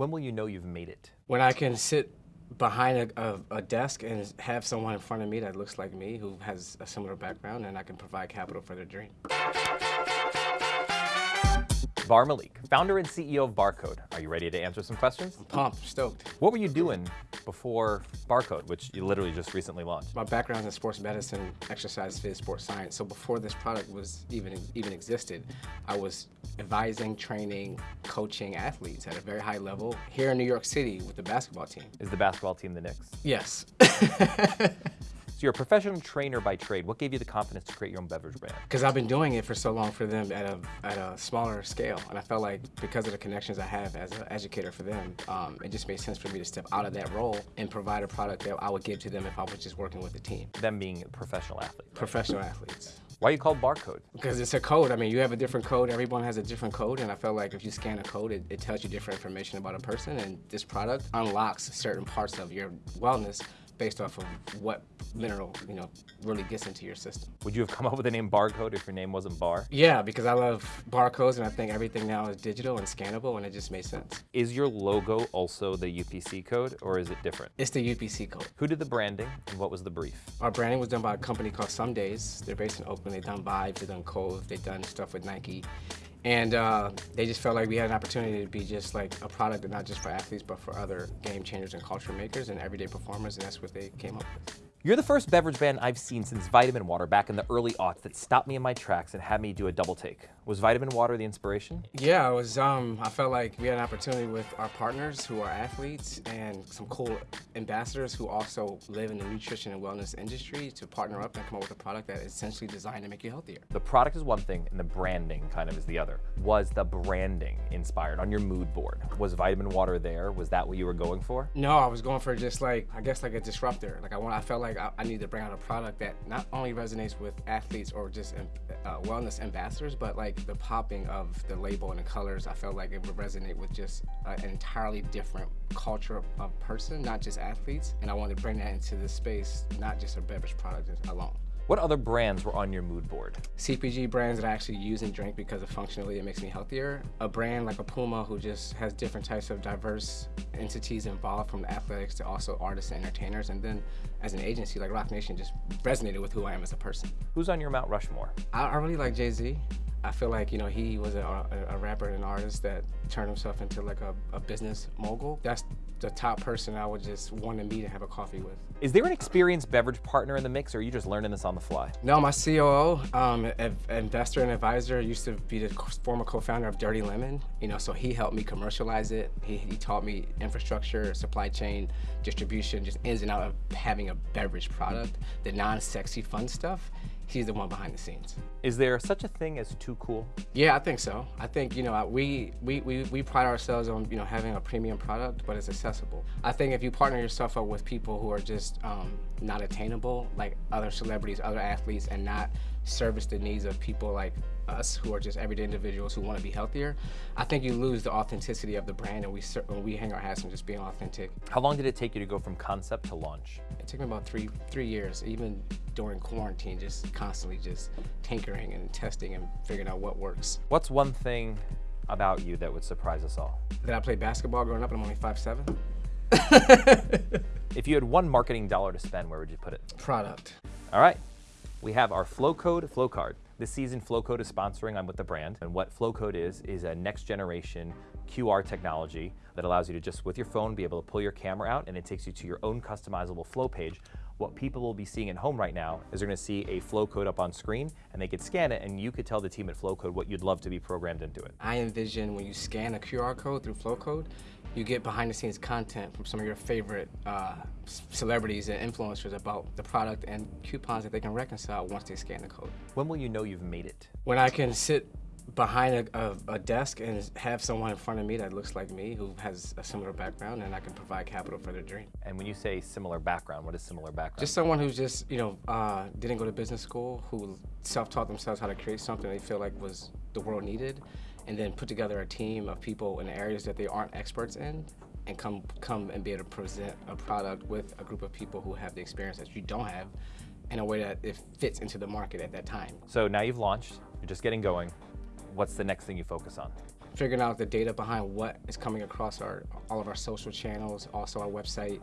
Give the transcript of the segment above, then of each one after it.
When will you know you've made it? When I can sit behind a, a, a, desk and have someone in front of me that looks like me who has a similar background and I can provide capital for their dream. Bar Malik, founder and CEO of Barcode. Are you ready to answer some questions? I'm pumped, stoked. What were you doing before Barcode, which you literally just recently launched? My background is in sports medicine, exercise, phys, sports science. So before this product was even even existed, I was advising, training, coaching athletes at a very high level here in New York City with the basketball team. Is the basketball team the Knicks? Yes. So you're a professional trainer by trade. What gave you the confidence to create your own beverage brand? Because I've been doing it for so long for them at a, at a smaller scale. And I felt like because of the connections I have as an educator for them, um, it just made sense for me to step out of that role and provide a product that I would give to them if I was just working with the team. Them being professional athletes. Right? Professional athletes. Why are you called barcode? Because it's a code. I mean, you have a different code. Everyone has a different code. And I felt like if you scan a code, it, it tells you different information about a person. And this product unlocks certain parts of your wellness based off of what mineral, you know, really gets into your system. Would you have come up with the name Barcode if your name wasn't Bar? Yeah, because I love barcodes and I think everything now is digital and scannable and it just made sense. Is your logo also the UPC code or is it different? It's the UPC code. Who did the branding and what was the brief? Our branding was done by a company called Some Days. They're based in Oakland. They've done Vibes, they've done Cove, they've done stuff with Nike. And uh, they just felt like we had an opportunity to be just like a product not just for athletes, but for other game changers and culture makers and everyday performers, and that's what they came up with. You're the first beverage brand I've seen since Vitamin Water back in the early aughts that stopped me in my tracks and had me do a double take. Was Vitamin Water the inspiration? Yeah, it was. Um, I felt like we had an opportunity with our partners who are athletes and some cool ambassadors who also live in the nutrition and wellness industry to partner up and come up with a product that is essentially designed to make you healthier. The product is one thing and the branding kind of is the other. Was the branding inspired on your mood board? Was Vitamin Water there? Was that what you were going for? No, I was going for just like, I guess like a disruptor. Like I want, I felt like I, I need to bring out a product that not only resonates with athletes or just uh, wellness ambassadors, but like the popping of the label and the colors, I felt like it would resonate with just an entirely different culture of person, not just athletes. And I wanted to bring that into this space, not just a beverage product alone. What other brands were on your mood board? CPG brands that I actually use and drink because of functionally it makes me healthier. A brand like a Puma who just has different types of diverse entities involved from athletics to also artists and entertainers. And then as an agency like Roc Nation just resonated with who I am as a person. Who's on your Mount Rushmore? I, I really like Jay-Z. I feel like, you know, he was a, a, rapper and an artist that turned himself into like a, a business mogul. That's the top person I would just want to meet and have a coffee with. Is there an experienced beverage partner in the mix, or are you just learning this on the fly? No, my COO, um, investor and advisor, used to be the former co-founder of Dirty Lemon. You know, so he helped me commercialize it. He, he taught me infrastructure, supply chain, distribution, just ins and out of having a beverage product, the non-sexy fun stuff he's the one behind the scenes. Is there such a thing as too cool? Yeah, I think so. I think, you know, we, we, we, we pride ourselves on, you know, having a premium product, but it's accessible. I think if you partner yourself up with people who are just um, not attainable, like other celebrities, other athletes, and not service the needs of people like us who are just everyday individuals who want to be healthier, I think you lose the authenticity of the brand and we we hang our hats on just being authentic. How long did it take you to go from concept to launch? It took me about three three years, even during quarantine, just constantly just tinkering and testing and figuring out what works. What's one thing about you that would surprise us all? That I played basketball growing up and I'm only 5'7". if you had one marketing dollar to spend, where would you put it? Product. All right. We have our Flowcode Flowcard. This season, Flowcode is sponsoring I'm with the brand. And what Flowcode is, is a next generation QR technology that allows you to just with your phone be able to pull your camera out and it takes you to your own customizable flow page. What people will be seeing at home right now is they're gonna see a Flowcode up on screen and they could scan it and you could tell the team at Flowcode what you'd love to be programmed into it. I envision when you scan a QR code through Flowcode, you get behind the scenes content from some of your favorite uh, celebrities and influencers about the product and coupons that they can reconcile once they scan the code. When will you know you've made it? When I can sit behind a, a, a, desk and have someone in front of me that looks like me who has a similar background and I can provide capital for their dream. And when you say similar background, what is similar background? Just someone who's just, you know, uh, didn't go to business school, who self-taught themselves how to create something they feel like was the world needed and then put together a team of people in areas that they aren't experts in and come come and be able to present a product with a group of people who have the experience that you don't have in a way that it fits into the market at that time. So now you've launched, you're just getting going. What's the next thing you focus on? figuring out the data behind what is coming across our all of our social channels, also our website,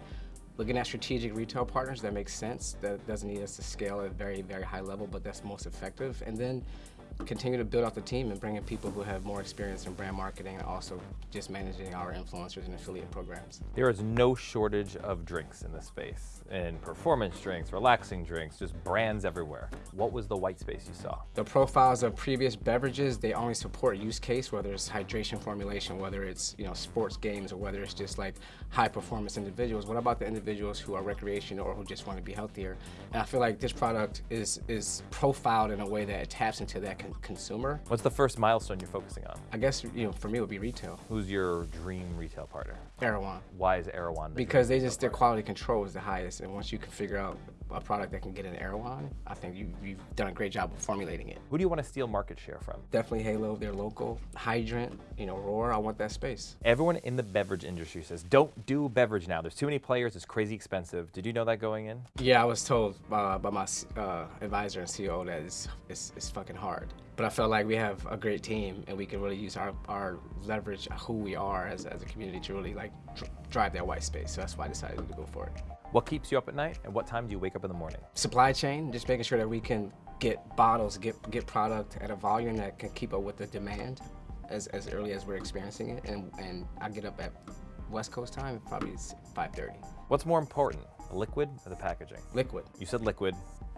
looking at strategic retail partners that makes sense, that doesn't need us to scale at a very, very high level, but that's most effective. And then continue to build out the team and bring in people who have more experience in brand marketing and also just managing our influencers and affiliate programs. There is no shortage of drinks in this space, and performance drinks, relaxing drinks, just brands everywhere. What was the white space you saw? The profiles of previous beverages, they only support use case, whether it's hydration formulation, whether it's you know sports games, or whether it's just like high performance individuals. What about the individuals who are recreational or who just want to be healthier? And I feel like this product is is profiled in a way that it taps into that consumer. What's the first milestone you're focusing on? I guess you know for me it would be retail. Who's your dream retail partner? Erewhon. Why is Erewhon? The Because they just their quality control is the highest, and once you can figure out a product that can get an Erewhon, I think you, you've done a great job of formulating it. Who do you want to steal market share from? Definitely Halo, they're local. Hydrant, you know, Roar, I want that space. Everyone in the beverage industry says, don't do beverage now. There's too many players, it's crazy expensive. Did you know that going in? Yeah, I was told uh, by my uh, advisor and CEO that it's, it's, it's fucking hard. But I felt like we have a great team and we can really use our, our leverage who we are as, as a community to really like dr- drive that white space. So that's why I decided to go for it. What keeps you up at night, and what time do you wake up in the morning? Supply chain, just making sure that we can get bottles, get get product at a volume that can keep up with the demand as, as early as we're experiencing it. And, and I get up at West Coast time, probably 5.30. What's more important, the liquid or the packaging? Liquid. You said liquid,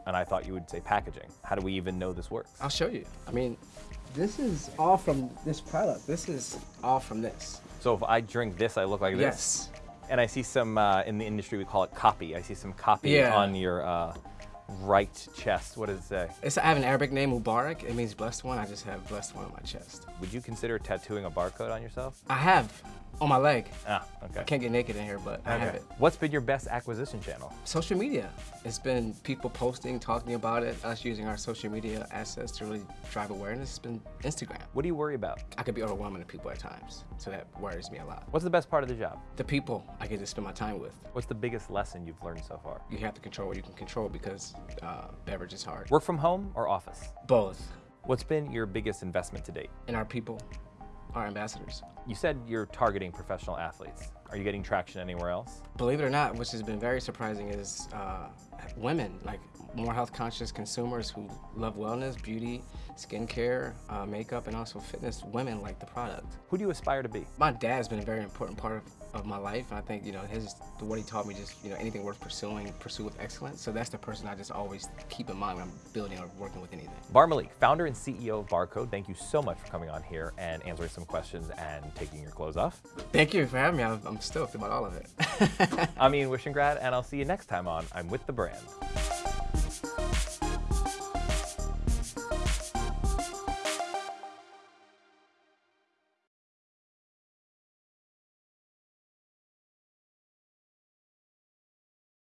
and I thought you would say packaging. How do we even know this works? I'll show you. I mean, this is all from this product. This is all from this. So if I drink this, I look like this? Yes. And I see some, uh, in the industry, we call it copy. I see some copy Yeah. on your uh, right chest. What does it say? It's, I have an Arabic name, Mubarak. It means blessed one. I just have blessed one on my chest. Would you consider tattooing a barcode on yourself? I have on my leg. Ah, okay. Can't get naked in here, but I have it. What's been your best acquisition channel? Social media. It's been people posting, talking about it, us using our social media assets to really drive awareness. It's been Instagram. What do you worry about? I could be overwhelming to people at times, so that worries me a lot. What's the best part of the job? The people I get to spend my time with. What's the biggest lesson you've learned so far? You have to control what you can control because uh, beverage is hard. Work from home or office? Both. What's been your biggest investment to date? In our people, our ambassadors. You said you're targeting professional athletes. Are you getting traction anywhere else? Believe it or not, which has been very surprising, is uh, women, like more health conscious consumers who love wellness, beauty, skincare, uh, makeup, and also fitness. Women like the product. Who do you aspire to be? My dad's been a very important part of, of my life, and I think you know his what he taught me just you know anything worth pursuing, pursue with excellence. So that's the person I just always keep in mind when I'm building or working with anything. Bar Malik, founder and CEO of Barcode, thank you so much for coming on here and answering some questions and taking your clothes off. Thank you for having me. I'm, I'm stoked about all of it. I'm Ian Wishingrad, and I'll see you next time on I'm With the Brand.